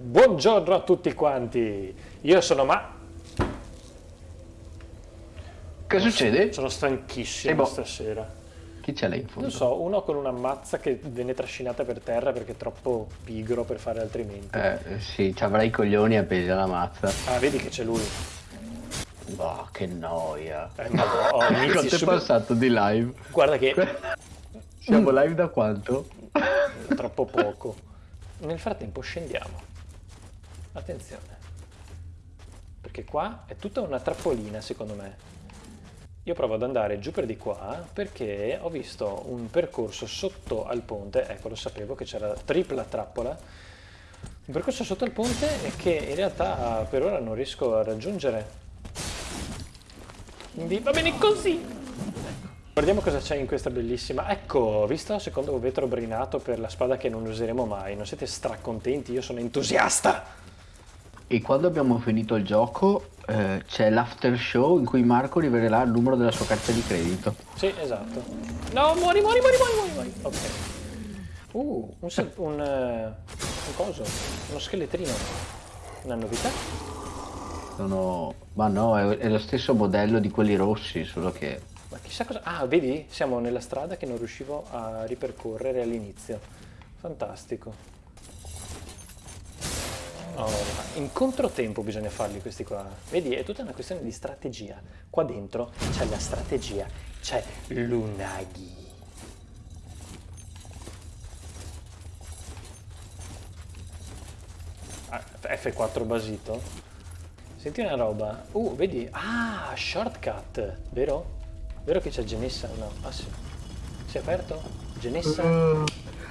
Buongiorno a tutti quanti, io sono Ma... Che succede? Sono stanchissimo boh. stasera. Chi c'è lì in fondo? Non so, uno con una mazza che viene trascinata per terra perché è troppo pigro per fare altrimenti. Eh, sì, ci avrai i coglioni appesi alla mazza. Ah, vedi che c'è lui. Boh, che noia. Eh, ma oh, Quanto è passato di live? Guarda che Siamo live da quanto? troppo poco. Nel frattempo scendiamo. Attenzione. Perché qua è tutta una trappolina secondo me. Io provo ad andare giù per di qua perché ho visto un percorso sotto al ponte, ecco lo sapevo che c'era tripla trappola, un percorso sotto al ponte che in realtà per ora non riesco a raggiungere. Quindi va bene così! Guardiamo cosa c'è in questa bellissima. Ecco, visto il secondo vetro brinato per la spada che non useremo mai. Non siete stracontenti? Io sono entusiasta! E quando abbiamo finito il gioco eh, c'è l'after show in cui Marco rivelerà il numero della sua carta di credito. Sì, esatto. No, muori, muori, muori, muori, muori. Ok. Uh, un, un, eh, un coso, uno scheletrino. Una novità? Sono... Ma no, è, è lo stesso modello di quelli rossi, solo che... Ma chissà cosa... Ah, vedi? Siamo nella strada che non riuscivo a ripercorrere all'inizio. Fantastico. Oh, in controtempo bisogna farli questi qua. Vedi, è tutta una questione di strategia. Qua dentro c'è la strategia, c'è l'unagi. Ah, F4 basito? Senti una roba. Uh, vedi? Ah, shortcut, vero? Vero che c'è Genessa? No, ah sì. Si è aperto? Genessa?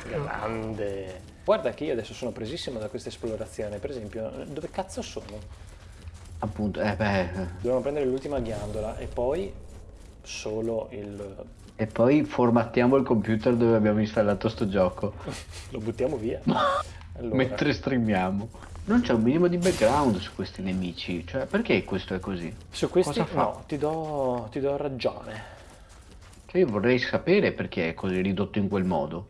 Grande. Guarda che io adesso sono presissimo da questa esplorazione. Per esempio, dove cazzo sono? Appunto, eh beh... Dobbiamo prendere l'ultima ghiandola e poi solo il... E poi formattiamo il computer dove abbiamo installato sto gioco. Lo buttiamo via. Allora, Mentre streamiamo. Non c'è un minimo di background su questi nemici. Cioè, perché questo è così? su questi cosa fa? no, ti do, ti do ragione. Cioè, io vorrei sapere perché è così ridotto in quel modo.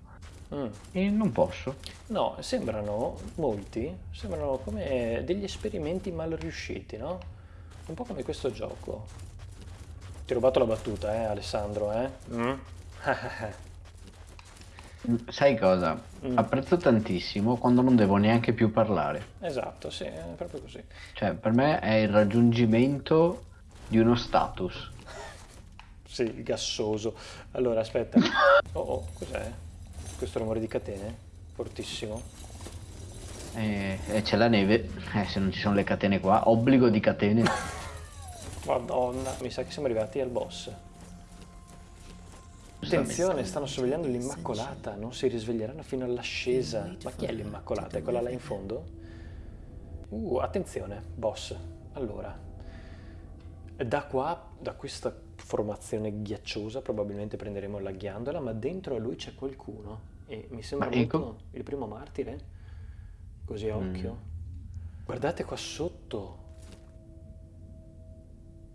Mm. E non posso. No, sembrano, molti, sembrano come degli esperimenti mal riusciti, no? Un po' come questo gioco. Ti ho rubato la battuta, eh, Alessandro, eh? Mm? Sai cosa? Mm. Apprezzo tantissimo quando non devo neanche più parlare. esatto, sì, è proprio così. Cioè, per me è il raggiungimento di uno status. Sì, gassoso. Allora, aspetta. Oh, oh, cos'è? Questo rumore di catene? Fortissimo. E, e c'è la neve. Eh, se non ci sono le catene qua, obbligo di catene. Madonna, mi sa che siamo arrivati al boss. Attenzione, stanno sorvegliando l'Immacolata, non si risveglieranno fino all'ascesa. Ma chi è l'Immacolata? È quella là in fondo? Uh, attenzione, boss. Allora, da qua, da questa formazione ghiacciosa, probabilmente prenderemo la ghiandola, ma dentro a lui c'è qualcuno. E mi sembra Ma molto ecco. il primo martire. Così a occhio. Guardate qua sotto.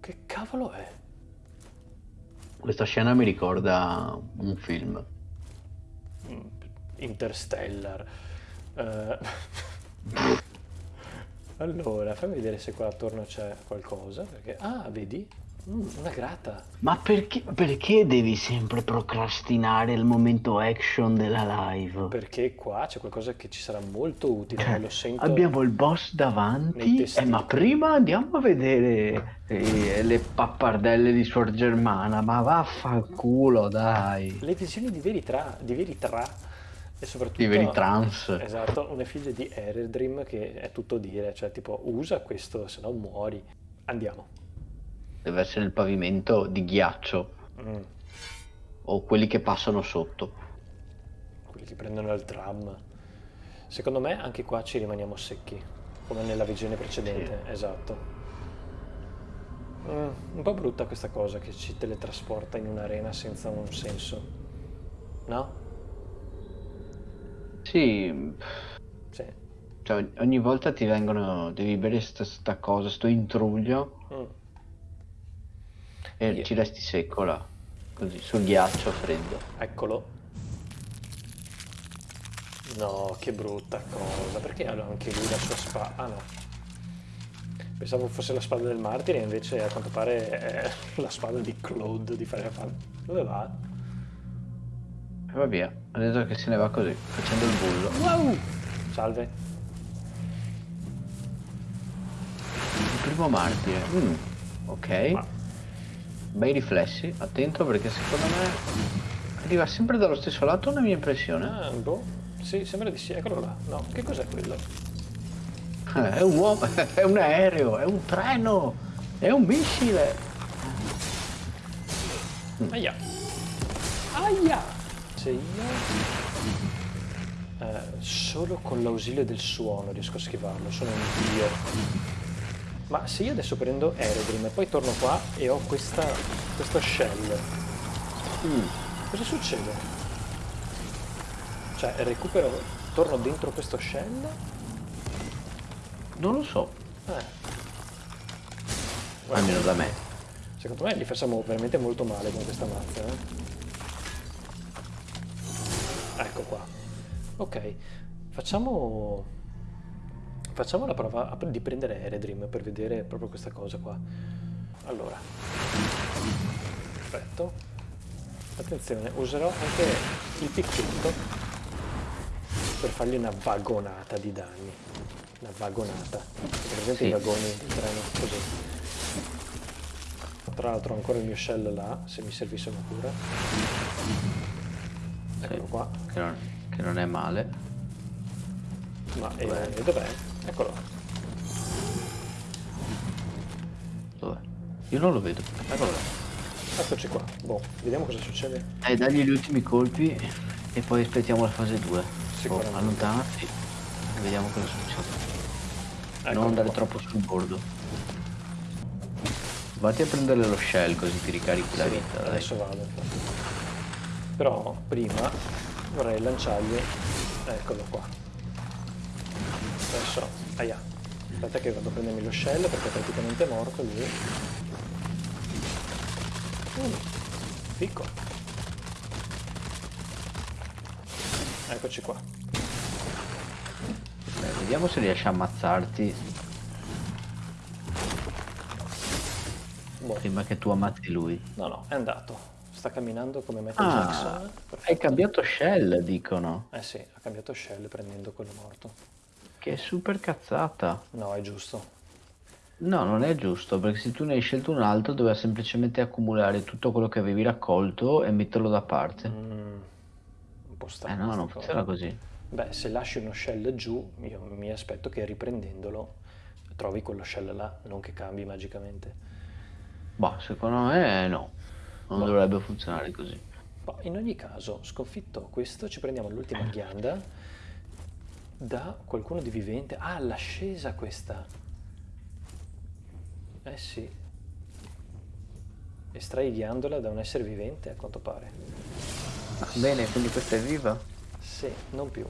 Che cavolo è? Questa scena mi ricorda un film. Mm, Interstellar. Eh, allora, fammi vedere se qua attorno c'è qualcosa. Perché... Ah, vedi? Mm, una grata. Ma perché, perché devi sempre procrastinare il momento action della live? Perché qua c'è qualcosa che ci sarà molto utile. Lo sento. Abbiamo il boss davanti, eh, ma prima andiamo a vedere eh, le pappardelle di Suor Germana, ma vaffanculo dai, Le visioni di Veritra, di Veritra e soprattutto... di veri trans. Esatto, una figlia di Eredrim che è tutto dire, cioè tipo usa questo, se no muori. Andiamo. Deve essere il pavimento di ghiaccio Mm. o quelli che passano sotto. quelli che prendono il tram. Secondo me anche qua ci rimaniamo secchi, come nella visione precedente, esatto. Mm, un po' brutta questa cosa che ci teletrasporta in un'arena senza un senso. No? Sì, Sì. cioè ogni volta ti vengono, devi bere sta, sta cosa, sto intruglio Mm. E Io- ci resti secco là, così, sul ghiaccio freddo. Eccolo. No, che brutta cosa. Perché ha anche lui la sua spada? Ah no. Pensavo fosse la spada del martire, invece a quanto pare è la spada di Claude di Final Fantasy. Dove va? E va via. Ha detto che se ne va così, facendo il bullo. Wow! Salve. Il primo martire. Mm, ok. Ma- Bei riflessi. Attento perché secondo me arriva sempre dallo stesso lato una mia impressione. Ah, boh. Sì, sembra di sì. Eccolo là. No, che cos'è quello? Eh, È un uomo, è un aereo, è un treno, è un missile. Aia. Aia! Se io... eh, solo con l'ausilio del suono riesco a schivarlo, sono un dio. Ma se io adesso prendo Eredrim e poi torno qua e ho questa, questo shell, Mm. cosa succede? Cioè, recupero, torno dentro questo shell? Non lo so, Eh. almeno da me. Secondo me li facciamo veramente molto male con questa mazza. Eh? Ecco qua. Ok, facciamo... Facciamo la prova di prendere Eredrim per vedere proprio questa cosa qua. Allora. Perfetto. Attenzione, userò anche il picchetto per fargli una vagonata di danni. Una vagonata. Per esempio Sì. i vagoni del treno, così. Tra l'altro ho ancora il mio shell là, se mi servisse una cura. Eccolo qua. Che non, che non è male. Ma eh, Dov'è? Eccolo. Dov'è? Io non lo vedo. Eccolo là. Eccoci qua. Boh, vediamo cosa succede. Dai, dagli gli ultimi colpi e poi aspettiamo la fase 2. Sicuramente. allontanati e vediamo cosa succede. Eccolo non andare qua. troppo sul bordo. Vatti a prendere lo shell così ti ricarichi la Sì, vita. dai. adesso vado. Però prima vorrei lanciargli. Eccolo qua. Adesso. Aia. Aspetta che vado a prendermi lo shell perché è praticamente morto lui. Mm, picco. Eccoci qua. Beh, vediamo se riesci a ammazzarti Boh. prima che tu ammazzi lui. No, no, è andato. Sta camminando come Michael Ah, Jackson. hai Perfetto. cambiato shell, dicono. Eh sì, ha cambiato shell prendendo quello morto. Che super cazzata. No, è giusto. No, non è giusto, perché se tu ne hai scelto un altro doveva semplicemente accumulare tutto quello che avevi raccolto e metterlo da parte. Mm, un po' Eh strano. no, non funziona così. Beh, se lasci uno shell giù, io mi aspetto che riprendendolo trovi quello shell là, non che cambi magicamente. Boh, secondo me no. Non Boh. dovrebbe funzionare così. Ma in ogni caso, sconfitto questo, ci prendiamo l'ultima ghianda da qualcuno di vivente. Ah, l'ascesa questa. Eh sì. Estrai ghiandola da un essere vivente, a quanto pare. Bene, quindi questa è viva? Sì, non più.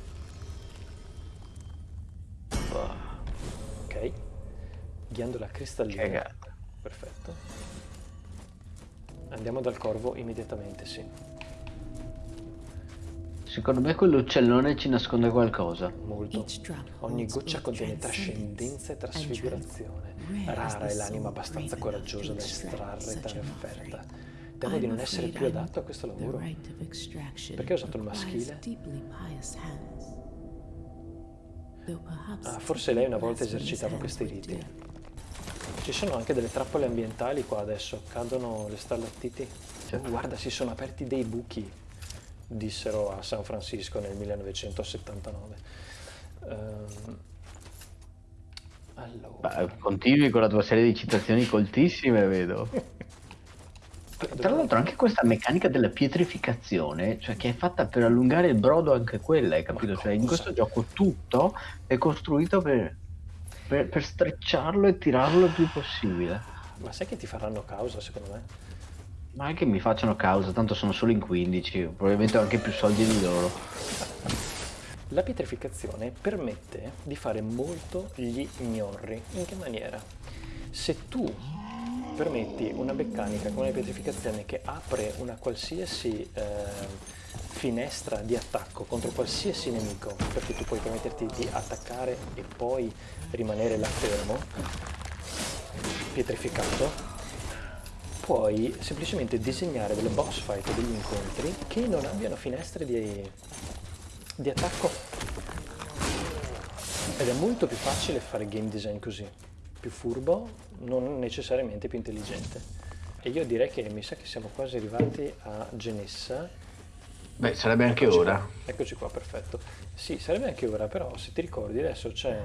Ok. Ghiandola cristallina. Cagata. Perfetto. Andiamo dal corvo immediatamente, sì. Secondo me quell'uccellone ci nasconde qualcosa. Molto. Ogni goccia contiene trascendenza e trasfigurazione. Rara è l'anima abbastanza coraggiosa da estrarre tale offerta. Temo di non essere più adatto a questo lavoro. Perché ho usato il maschile? Ah, forse lei una volta esercitava questi riti. Ci sono anche delle trappole ambientali qua adesso. Cadono le stalattiti. Sì. Oh, guarda, si sono aperti dei buchi, dissero a San Francisco nel 1979. Ehm, allora. Beh, continui con la tua serie di citazioni coltissime, vedo. Tra l'altro anche questa meccanica della pietrificazione, cioè che è fatta per allungare il brodo anche quella, hai capito? Cioè in questo gioco tutto è costruito per, per, per strecciarlo e tirarlo il più possibile. Ma sai che ti faranno causa, secondo me? Ma è che mi facciano causa, tanto sono solo in 15, probabilmente ho anche più soldi di loro. La pietrificazione permette di fare molto gli gnorri. In che maniera? Se tu permetti una meccanica come la pietrificazione che apre una qualsiasi eh, finestra di attacco contro qualsiasi nemico, perché tu puoi permetterti di attaccare e poi rimanere là fermo, pietrificato, puoi semplicemente disegnare delle boss fight o degli incontri che non abbiano finestre di, di attacco. Ed è molto più facile fare game design così, più furbo, non necessariamente più intelligente. E io direi che mi sa che siamo quasi arrivati a Genessa. Beh, sarebbe anche Eccoci ora. qua. Eccoci qua, perfetto. Sì, sarebbe anche ora, però se ti ricordi adesso c'è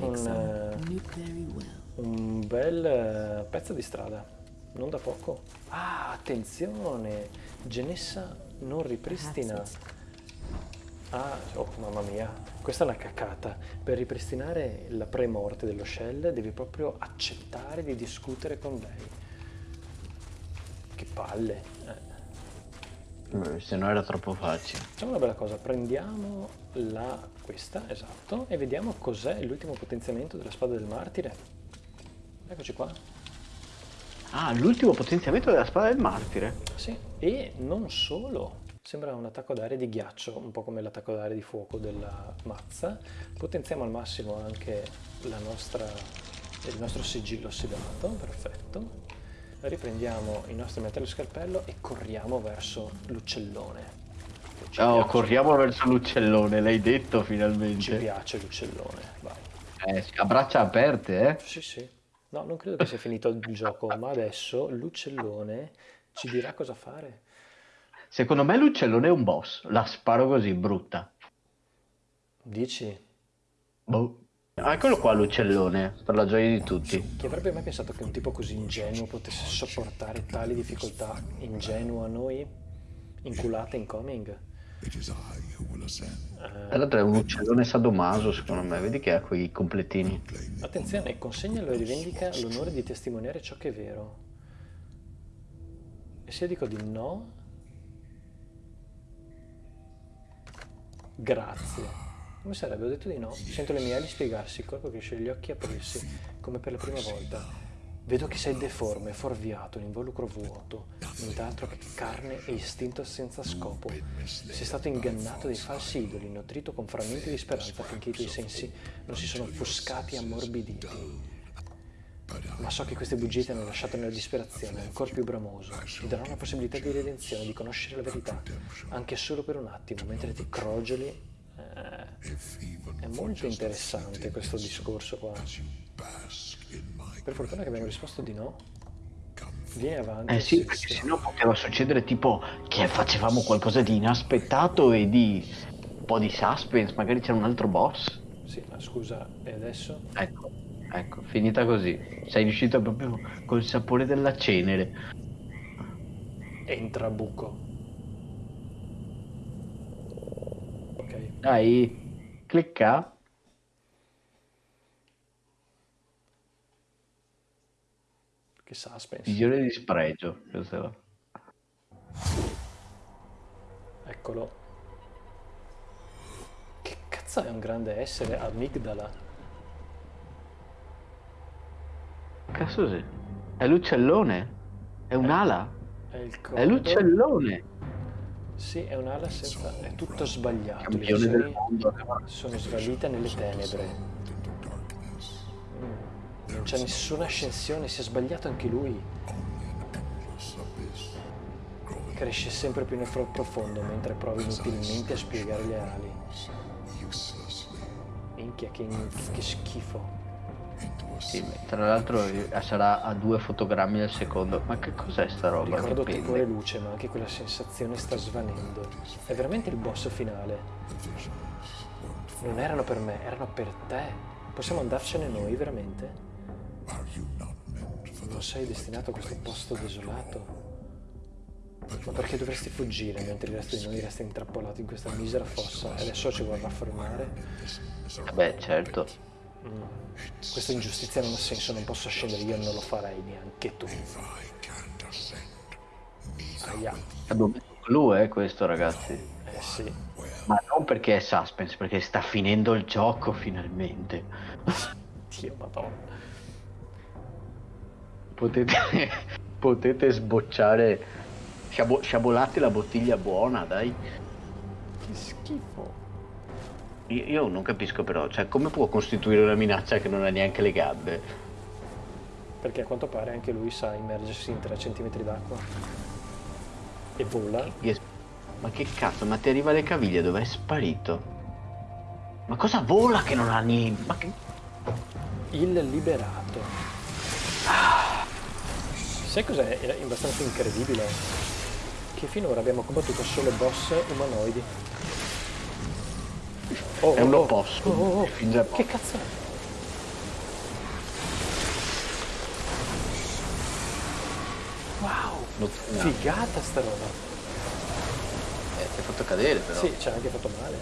un, eh, un bel eh, pezzo di strada, non da poco. Ah, attenzione! Genessa non ripristina. Ah, oh mamma mia, questa è una cacata. Per ripristinare la pre-morte dello shell devi proprio accettare di discutere con lei. Che palle. Eh. Eh, Se no era troppo facile. Facciamo una bella cosa, prendiamo la, questa, esatto, e vediamo cos'è l'ultimo potenziamento della spada del martire. Eccoci qua. Ah, l'ultimo potenziamento della spada del martire. Sì, e non solo. Sembra un attacco d'aria di ghiaccio, un po' come l'attacco d'aria di fuoco della mazza. Potenziamo al massimo anche la nostra, il nostro sigillo ossidato, perfetto. Riprendiamo il nostro metallo scalpello e corriamo verso l'uccellone. Ci Oh, corriamo verso l'uccellone, l'hai detto Ci finalmente. piace l'uccellone, vai. Eh, a braccia aperte, eh. Sì, sì. No, non credo che sia finito il gioco, ma adesso l'uccellone ci dirà cosa fare. Secondo me l'uccellone è un boss. La sparo così, brutta. Dici? Boh. Ah, Eccolo qua l'uccellone, per la gioia di tutti. Chi avrebbe mai pensato che un tipo così ingenuo potesse sopportare tali difficoltà? Ingenuo a noi? Inculate incoming? Tra l'altro è un uccellone sadomaso, secondo me. Vedi che ha quei completini. Attenzione, consegnalo e rivendica l'onore di testimoniare ciò che è vero. E se io dico di no? Grazie. Come sarebbe? Ho detto di no. Sento le mie ali spiegarsi, il corpo cresce, gli occhi aprirsi, come per la prima volta. Vedo che sei deforme, fuorviato, un involucro vuoto, nient'altro che carne e istinto senza scopo. Sei stato ingannato dai falsi idoli, nutrito con frammenti di speranza finché i tuoi sensi non si sono offuscati e ammorbiditi. Ma so che queste bugie ti hanno lasciato nella disperazione, ancora più bramoso. Ti darò una possibilità di redenzione, di conoscere la verità, anche solo per un attimo, mentre ti crogioli. Eh, è molto interessante questo discorso qua. Per fortuna che abbiamo risposto di no. Vieni avanti. Eh sì, perché sennò poteva succedere tipo che facevamo qualcosa di inaspettato e di un po' di suspense, magari c'era un altro boss. Sì, ma scusa, e adesso? Ecco, ecco, finita così. Sei riuscito proprio col sapore della cenere. Entra buco. Ok. Dai, clicca. Che suspense. Visione di spregio. questo. Eccolo. Che cazzo è un grande essere amigdala? Cazzo sì. È l'uccellone. È un'ala. È il È l'uccellone. Sì, è un'ala senza... è tutto sbagliato. Le visioni mondo. sono svanite nelle tenebre. Non c'è nessuna ascensione, si è sbagliato anche lui. Cresce sempre più nel profondo mentre prova inutilmente a spiegare le ali. Minchia, che, che schifo. Sì, tra l'altro sarà a due fotogrammi al secondo. Ma che cos'è sta roba? Ricordo che tepore pende? luce, ma anche quella sensazione sta svanendo. È veramente il boss finale. Non erano per me, erano per te. Possiamo andarcene noi, veramente? Non sei destinato a questo posto desolato? Ma perché dovresti fuggire mentre il resto di noi resta intrappolato in questa misera fossa e adesso ci vorrà fermare? Beh, certo. Mm. Questa ingiustizia non ha senso, non posso scendere, io non lo farei neanche tu. Aia. Messo clou, eh, questo, ragazzi. Eh sì. Ma non perché è suspense, perché sta finendo il gioco finalmente. Dio madonna. Potete, potete sbocciare Sciabo- sciabolate la bottiglia buona, dai. Che schifo. Io, io non capisco però, cioè come può costituire una minaccia che non ha neanche le gambe? Perché a quanto pare anche lui sa immergersi in 3 cm d'acqua. E vola. Ma che cazzo, ma ti arriva le caviglie, dove è sparito? Ma cosa vola che non ha niente? Ma che... Il liberato. Sai cos'è È abbastanza incredibile? Che finora abbiamo combattuto solo boss umanoidi. Oh, È un oh, opposto. oh, oh, oh. Da- Che cazzo è? Wow, figata sta roba. Eh, ti ha fatto cadere però. Sì, ci ha anche fatto male.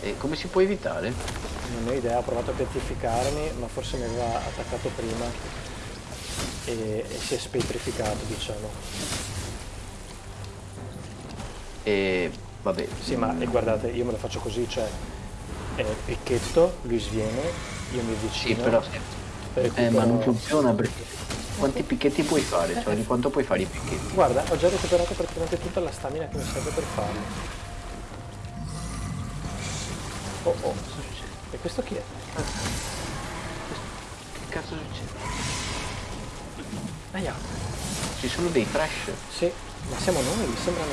E come si può evitare? Non ho idea, ho provato a piattificarmi, ma forse mi aveva attaccato prima e, e si è spetrificato, diciamo. E vabbè, Sì, ma e guardate, io me lo faccio così, cioè è picchetto, lui sviene, io mi sì, avvicino. però eh, recupero- ma non funziona perché quanti picchetti puoi fare? Cioè di quanto puoi fare i picchetti? Guarda, ho già recuperato praticamente tutta la stamina che mi serve per farlo. Oh oh, e questo chi è? Che cazzo succede? Aia, Ci sono dei trash. sì, ma siamo noi, sembrano,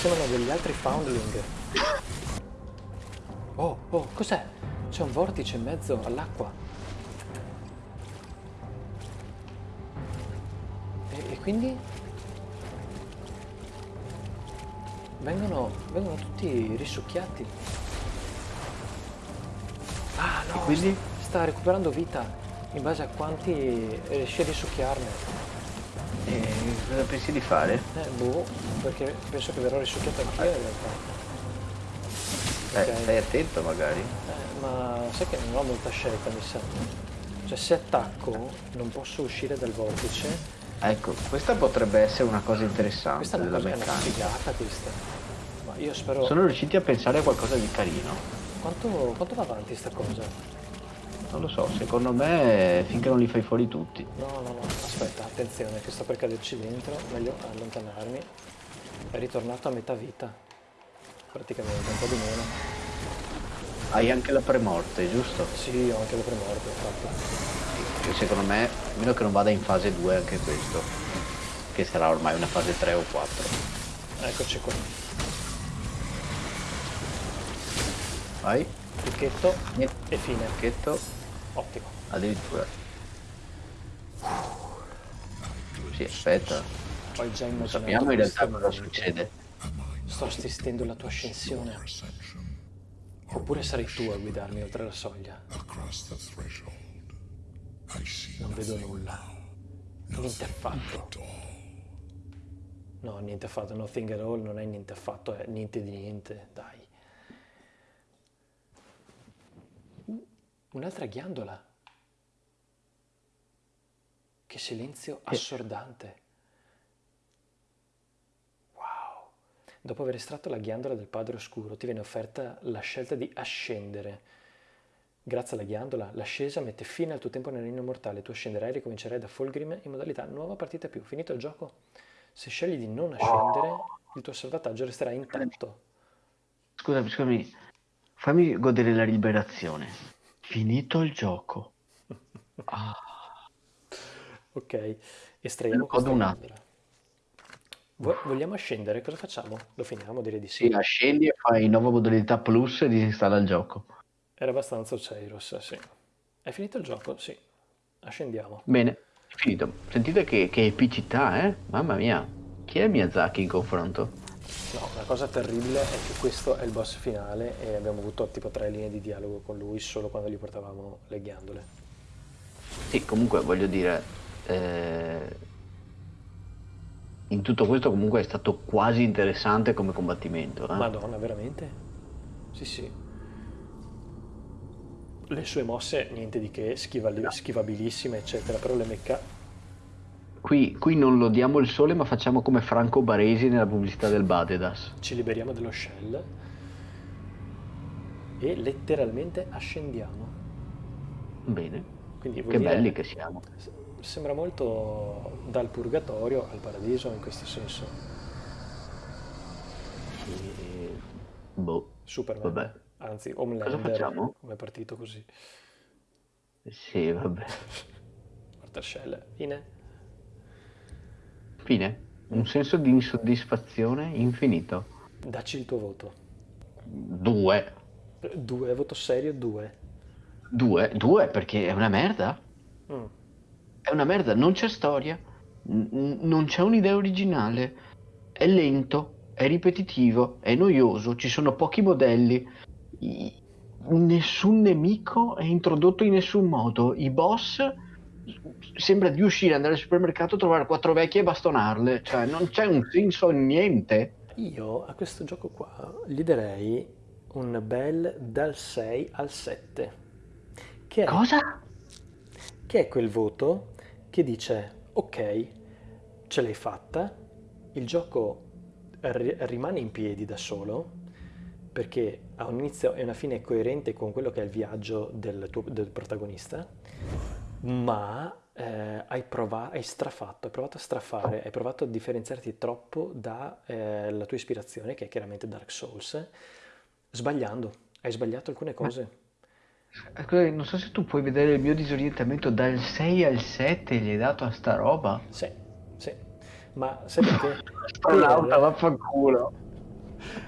sembrano degli altri foundling. Oh, oh, cos'è? C'è un vortice in mezzo all'acqua. E, e quindi? Vengono, vengono tutti risucchiati. Ah no, E quindi? sta recuperando vita in base a quanti riesce a risucchiarne. E cosa pensi di fare? Eh, boh, perché penso che verrò risucchiato anch'io in realtà. Eh, Ok. stai attento magari. Eh, ma sai che non ho molta scelta, mi sa. Cioè, se attacco non posso uscire dal vortice. Ecco, questa potrebbe essere una cosa interessante Questa è una, della cosa, è una meccanica. figata questa. Ma io spero... Sono riusciti a pensare a qualcosa di carino. Quanto, quanto va avanti sta cosa? Non lo so, secondo me finché non li fai fuori tutti. No, no, no, aspetta, attenzione, che sto per caderci dentro, meglio allontanarmi. È ritornato a metà vita, praticamente, un po' di meno. Hai anche la premorte, giusto? Sì, ho anche le premorte, infatti. Che secondo me, a meno che non vada in fase 2 anche questo. Che sarà ormai una fase 3 o 4. Eccoci qua. Vai, Picchetto e fine. pacchetto, Ottimo. addirittura. Sì, aspetta. Ho già immaginato Sappiamo in realtà cosa succede. Sto assistendo alla tua ascensione. Oppure sarai tu a guidarmi oltre la soglia. Non vedo nulla. Niente affatto. No, niente affatto. Nothing at all non è niente affatto, è niente di niente. Dai. Uh, un'altra ghiandola. Che silenzio assordante. Wow. Dopo aver estratto la ghiandola del padre oscuro, ti viene offerta la scelta di ascendere. Grazie alla ghiandola, l'ascesa mette fine al tuo tempo nel regno mortale. Tu ascenderai e ricomincerai da Fulgrim in modalità nuova partita più. Finito il gioco, se scegli di non ascendere, il tuo salvataggio resterà intatto. Scusami, scusami. Fammi godere la liberazione. Finito il gioco. Ah, Ok, estraiamo questa. Vo- vogliamo ascendere? Cosa facciamo? Lo finiamo? Direi di sì. sì, ascendi e fai nuova modalità plus e disinstalla il gioco. Era abbastanza Oceiros, sì. È finito il gioco? Sì. Ascendiamo. Bene, è finito. Sentite che, che epicità, eh? Mamma mia. Chi è Miyazaki in confronto? No, la cosa terribile è che questo è il boss finale e abbiamo avuto tipo tre linee di dialogo con lui solo quando gli portavamo le ghiandole. Sì, comunque voglio dire, eh, in tutto questo comunque è stato quasi interessante come combattimento. eh. Madonna, veramente? Sì, sì. Le sue mosse, niente di che, schivali- schivabilissime, eccetera, però le mecca... Qui, qui non lodiamo il sole, ma facciamo come Franco Baresi nella pubblicità del Badedas. Ci liberiamo dello shell e letteralmente ascendiamo. Bene, Quindi che dire- belli che siamo. sembra molto dal purgatorio al paradiso in questo senso. E... Boh, Superman, vabbè. anzi Cosa Homelander, facciamo? come è partito così. Sì, vabbè. Martascella, fine. Fine. Un senso di insoddisfazione infinito. Dacci il tuo voto. Due. Due, voto serio, due. Due? Due perché è una merda. Mm. È una merda, non c'è storia, n- non c'è un'idea originale, è lento, è ripetitivo, è noioso, ci sono pochi modelli, i- nessun nemico è introdotto in nessun modo, i boss sembra di uscire, andare al supermercato, trovare quattro vecchie e bastonarle, cioè non c'è un senso in niente. Io a questo gioco qua gli darei un bel dal 6 al 7, che è, Cosa? che è quel voto che dice ok, ce l'hai fatta, il gioco ri- rimane in piedi da solo perché ha un inizio e una fine coerente con quello che è il viaggio del, tuo, del protagonista, ma eh, hai, prova- hai strafatto, hai provato a strafare, hai provato a differenziarti troppo dalla tua ispirazione, che è chiaramente Dark Souls, sbagliando, hai sbagliato alcune cose. Eh, scusa, Non so se tu puoi vedere il mio disorientamento dal 6 al 7 gli hai dato a sta roba. Sì, sì, ma sai perché? Astronauta, Per- vaffanculo.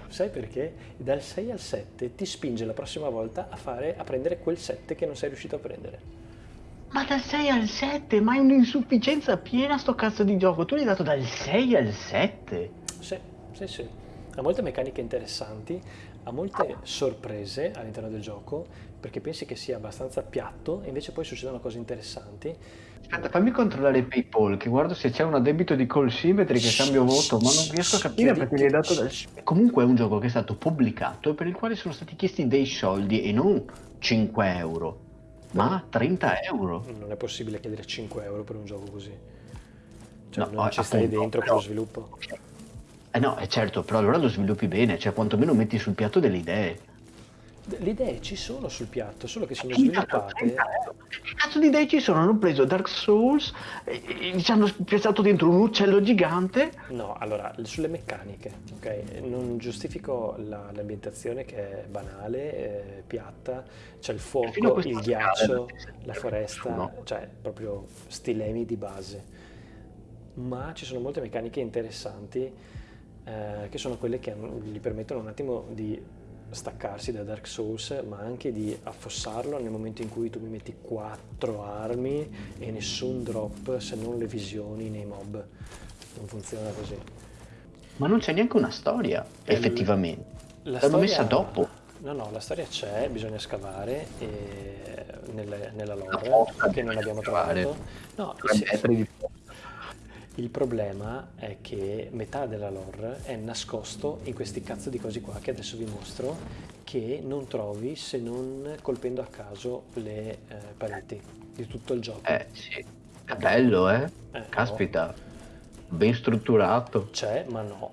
Sai perché? Dal 6 al 7 ti spinge la prossima volta a, fare, a prendere quel 7 che non sei riuscito a prendere. Ma dal 6 al 7, ma è un'insufficienza piena sto cazzo di gioco. Tu l'hai dato dal 6 al 7? Sì, sì, sì. Ha molte meccaniche interessanti, ha molte sorprese all'interno del gioco, perché pensi che sia abbastanza piatto, e invece poi succedono cose interessanti. Aspetta, fammi controllare PayPal, che guardo se c'è un addebito di call symmetry che cambio voto, ma non riesco a capire perché gli hai dato dal... Comunque è un gioco che è stato pubblicato e per il quale sono stati chiesti dei soldi e non 5 euro, ma 30 euro. Non è possibile chiedere 5 euro per un gioco così. Cioè, No, non ci stai dentro con però- lo sviluppo. Eh no, è certo, però allora lo sviluppi bene, cioè quantomeno metti sul piatto delle idee. Le idee ci sono sul piatto, solo che sono sviluppate 30 euro? Che cazzo di idee ci sono? Hanno preso Dark Souls e, e ci hanno piazzato dentro un uccello gigante No, allora, sulle meccaniche, ok? Non giustifico la- l'ambientazione che è banale, eh, piatta, c'è il fuoco, il ghiaccio, la foresta, nessuno. cioè proprio stilemi di base. Ma ci sono molte meccaniche interessanti eh, che sono quelle che hanno- gli permettono un attimo di staccarsi da Dark Souls, ma anche di affossarlo nel momento in cui tu mi metti quattro armi e nessun drop se non le visioni nei mob. Non funziona così. Ma non c'è neanche una storia, Eh, effettivamente. La L'hanno messa dopo. No, no, la storia c'è, bisogna scavare e- nelle- nella La lore che non abbiamo trovato. No, metri di il problema è che metà della lore è nascosto in questi cazzo di cosi qua che adesso vi mostro che non trovi se non colpendo a caso le eh, pareti di tutto il gioco. Eh sì, è bello eh? Eh, Caspita, ben strutturato. C'è, ma no.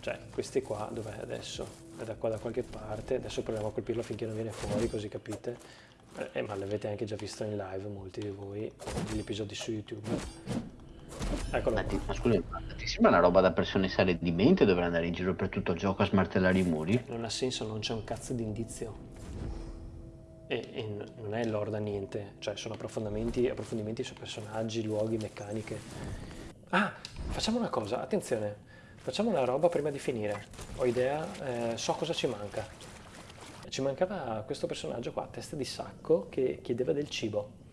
Cioè, questi qua, dov'è adesso? È da qua da qualche parte. Adesso proviamo a colpirlo finché non viene fuori, così capite. Eh, ma l'avete anche già visto in live, molti di voi, negli episodi su YouTube. Eccolo Ma, ti, ma scusa, ma ti sembra una roba da persone sale di mente dover andare in giro per tutto il gioco a smartellare i muri? Non ha senso, non c'è un cazzo di indizio. E, e non è lore da niente, cioè sono approfondimenti, approfondimenti su personaggi, luoghi, meccaniche. Ah, facciamo una cosa, attenzione, facciamo una roba prima di finire. Ho idea, eh, so cosa ci manca. Ci mancava questo personaggio qua, testa di sacco, che chiedeva del cibo.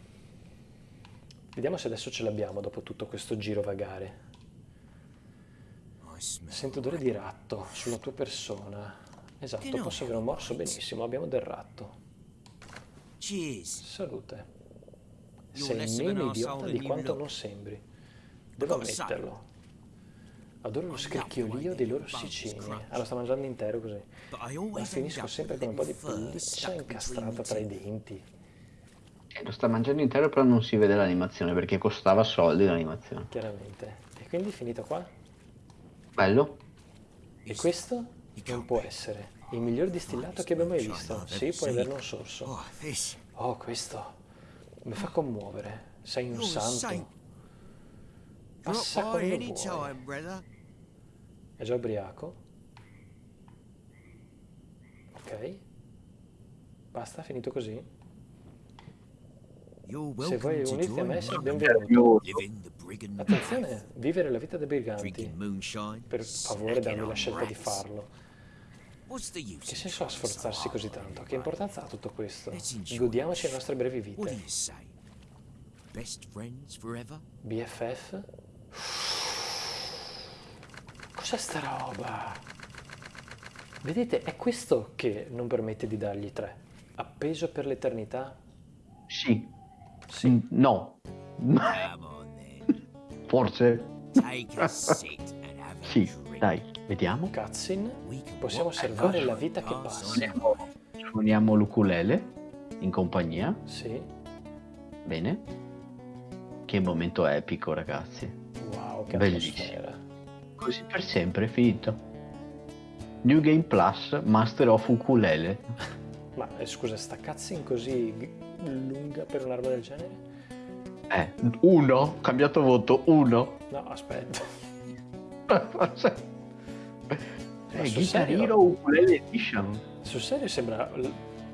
Vediamo se adesso ce l'abbiamo dopo tutto questo giro vagare. Sento odore di ratto sulla tua persona. Esatto, posso avere un morso benissimo, abbiamo del ratto. Salute. Sei meno idiota di quanto non sembri. Devo ammetterlo. Adoro lo scricchiolio dei loro sicini. Ah, lo sta mangiando intero così. Ma finisco sempre con un po' di pelliccia incastrata tra i denti. Eh, lo sta mangiando intero però non si vede l'animazione perché costava soldi l'animazione. Chiaramente. E quindi finito qua? Bello? E questo non può essere il miglior distillato che abbiamo mai visto. Sì, puoi averne un sorso. Oh. Oh, questo mi fa commuovere. Sei un a santo. Passa quando vuoi. È già ubriaco? Ok. Basta, finito così? Se to unirti a me the brigand Attenzione, vivere la vita dei briganti. Per favore dammi la scelta di farlo. Che senso ha sforzarsi così tanto? Che importanza ha tutto questo? Godiamoci le nostre brevi vite. BFF? Cos'è sta roba? Vedete, è questo che non permette di dargli tre. Appeso per l'eternità? Sì. Sì. No. Forse? Sì, dai, vediamo. Cutscene? Possiamo osservare the la vita che pass passa. on Suoniamo, suoniamo l'ukulele in compagnia. Sì. Bene. Che momento epico, ragazzi. Wow, che Bellissimo. atmosfera. Così per sempre è finito. New Game Plus, Master of Ukulele. Ma eh, scusa, sta cutscene così lunga per un'arma del genere? Eh, uno, cambiato voto, uno. No, aspetta. Eh, Guitar? Hero Ukulele Edition. Sul serio sembra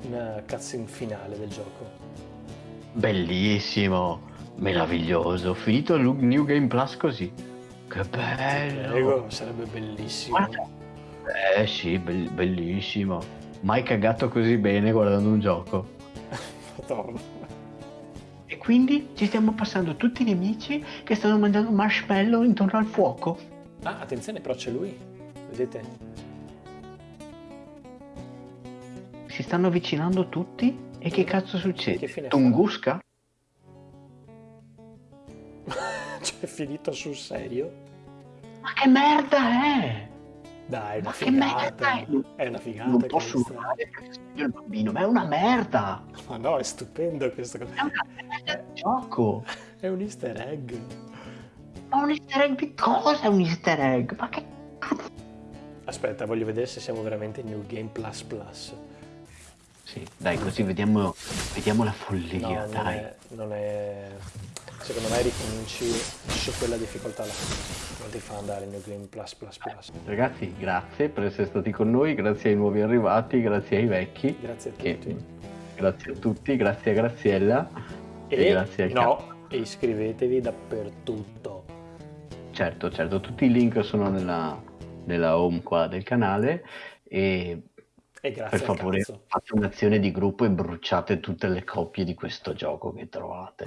una cutscene finale del gioco. Bellissimo, meraviglioso. Finito il New Game Plus così. Che bello. Prego, sarebbe bellissimo. Guarda. Eh sì, bell- bellissimo. Mai cagato così bene guardando un gioco. Madonna. E quindi ci stiamo passando tutti i nemici che stanno mangiando marshmallow intorno al fuoco. Ah, attenzione, però c'è lui. Vedete? Si stanno avvicinando tutti e che cazzo succede? Che? Tunguska? Cioè, è finito sul serio? Ma che merda è? Dai, Ma che merda è? È una figata Non posso questa. urlare perché sono io il bambino, ma è una merda! Ma no, è stupendo questo. È una merda di gioco! È un easter egg. Ma un easter egg di cosa è un easter egg? Ma che cazzo? Aspetta, voglio vedere se siamo veramente New Game Plus Plus. Sì, dai, così vediamo, vediamo la No, follia, non dai. è, non è... Secondo me ricominci su quella difficoltà là. Non ti fa andare New Game Plus Plus Plus. Ragazzi, grazie per essere stati con noi, grazie ai nuovi arrivati, grazie ai vecchi. Grazie a tutti. grazie a tutti, grazie a Graziella e, E, grazie al no, e iscrivetevi dappertutto. Certo, certo, tutti i link sono nella, nella home qua del canale e E grazie per favore cazzo. fate un'azione di gruppo e bruciate tutte le copie di questo gioco che trovate.